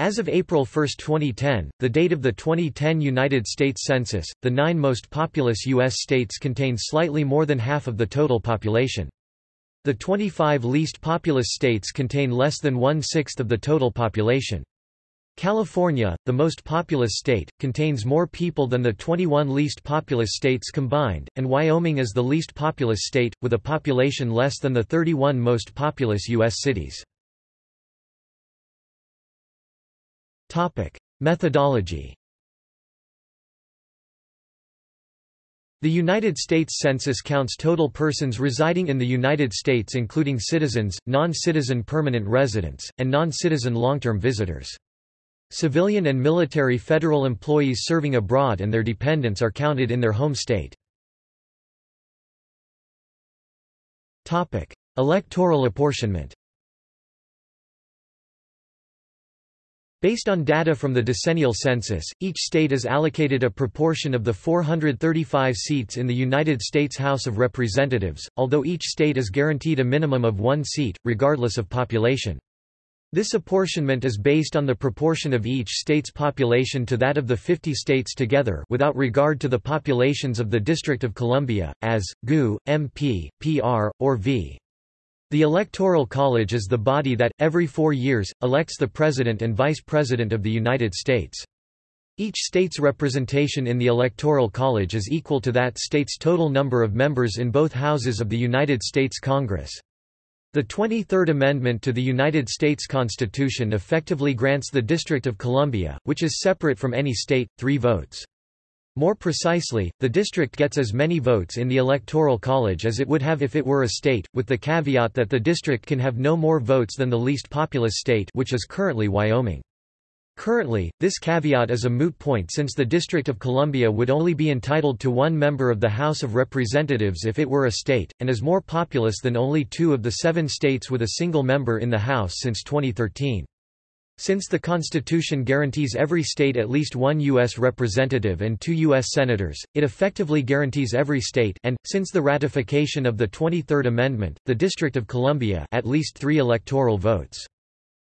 As of April 1, 2010, the date of the 2010 United States Census, the nine most populous U.S. states contain slightly more than half of the total population. The 25 least populous states contain less than one-sixth of the total population. California, the most populous state, contains more people than the 21 least populous states combined, and Wyoming is the least populous state, with a population less than the 31 most populous U.S. cities. Methodology The United States Census counts total persons residing in the United States including citizens, non-citizen permanent residents, and non-citizen long-term visitors. Civilian and military federal employees serving abroad and their dependents are counted in their home state. Electoral apportionment Based on data from the decennial census, each state is allocated a proportion of the 435 seats in the United States House of Representatives, although each state is guaranteed a minimum of one seat, regardless of population. This apportionment is based on the proportion of each state's population to that of the 50 states together without regard to the populations of the District of Columbia, as, GU, MP, PR, or V. The Electoral College is the body that, every four years, elects the President and Vice President of the United States. Each state's representation in the Electoral College is equal to that state's total number of members in both houses of the United States Congress. The 23rd Amendment to the United States Constitution effectively grants the District of Columbia, which is separate from any state, three votes. More precisely, the district gets as many votes in the Electoral College as it would have if it were a state, with the caveat that the district can have no more votes than the least populous state which is currently Wyoming. Currently, this caveat is a moot point since the District of Columbia would only be entitled to one member of the House of Representatives if it were a state, and is more populous than only two of the seven states with a single member in the House since 2013. Since the Constitution guarantees every state at least one U.S. representative and two U.S. senators, it effectively guarantees every state and, since the ratification of the 23rd Amendment, the District of Columbia at least three electoral votes.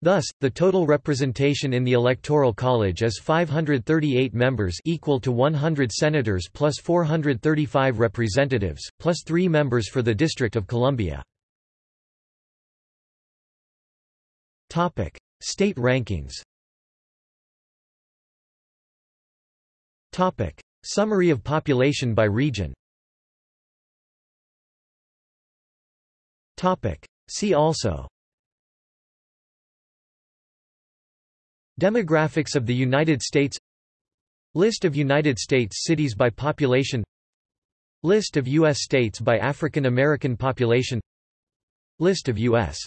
Thus, the total representation in the Electoral College is 538 members equal to 100 senators plus 435 representatives, plus three members for the District of Columbia. State rankings Topic. Summary of population by region Topic. See also Demographics of the United States List of United States cities by population List of U.S. states by African American population List of U.S.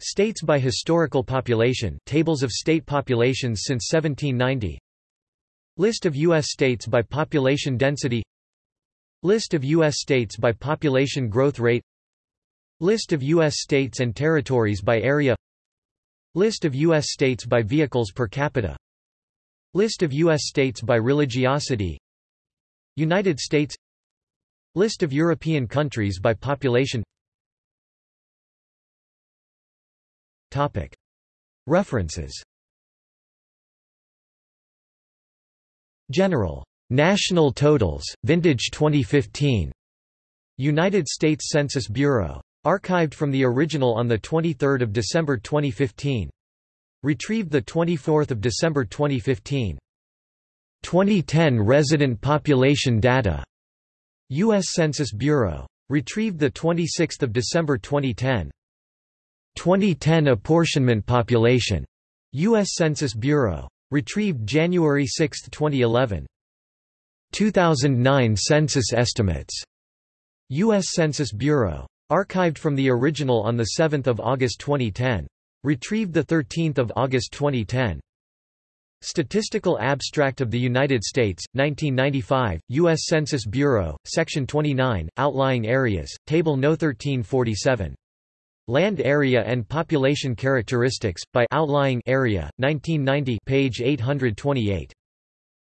States by historical population tables of state populations since 1790 List of U.S. states by population density List of U.S. states by population growth rate List of U.S. states and territories by area List of U.S. states by vehicles per capita List of U.S. states by religiosity United States List of European countries by population References General. National Totals, Vintage 2015. United States Census Bureau. Archived from the original on 23 December 2015. Retrieved 24 December 2015. 2010 Resident Population Data. U.S. Census Bureau. Retrieved 26 December 2010. 2010 Apportionment Population. U.S. Census Bureau. Retrieved January 6, 2011. 2009 Census Estimates. U.S. Census Bureau. Archived from the original on 7 August 2010. Retrieved 13 August 2010. Statistical Abstract of the United States, 1995, U.S. Census Bureau, Section 29, Outlying Areas, Table No. 1347. Land Area and Population Characteristics, by Outlying Area, 1990 page 828.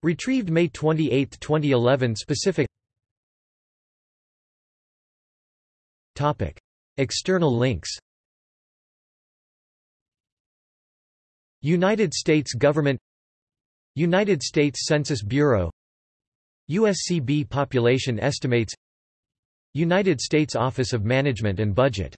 Retrieved May 28, 2011 Specific Topic. External links United States government United States Census Bureau USCB Population Estimates United States Office of Management and Budget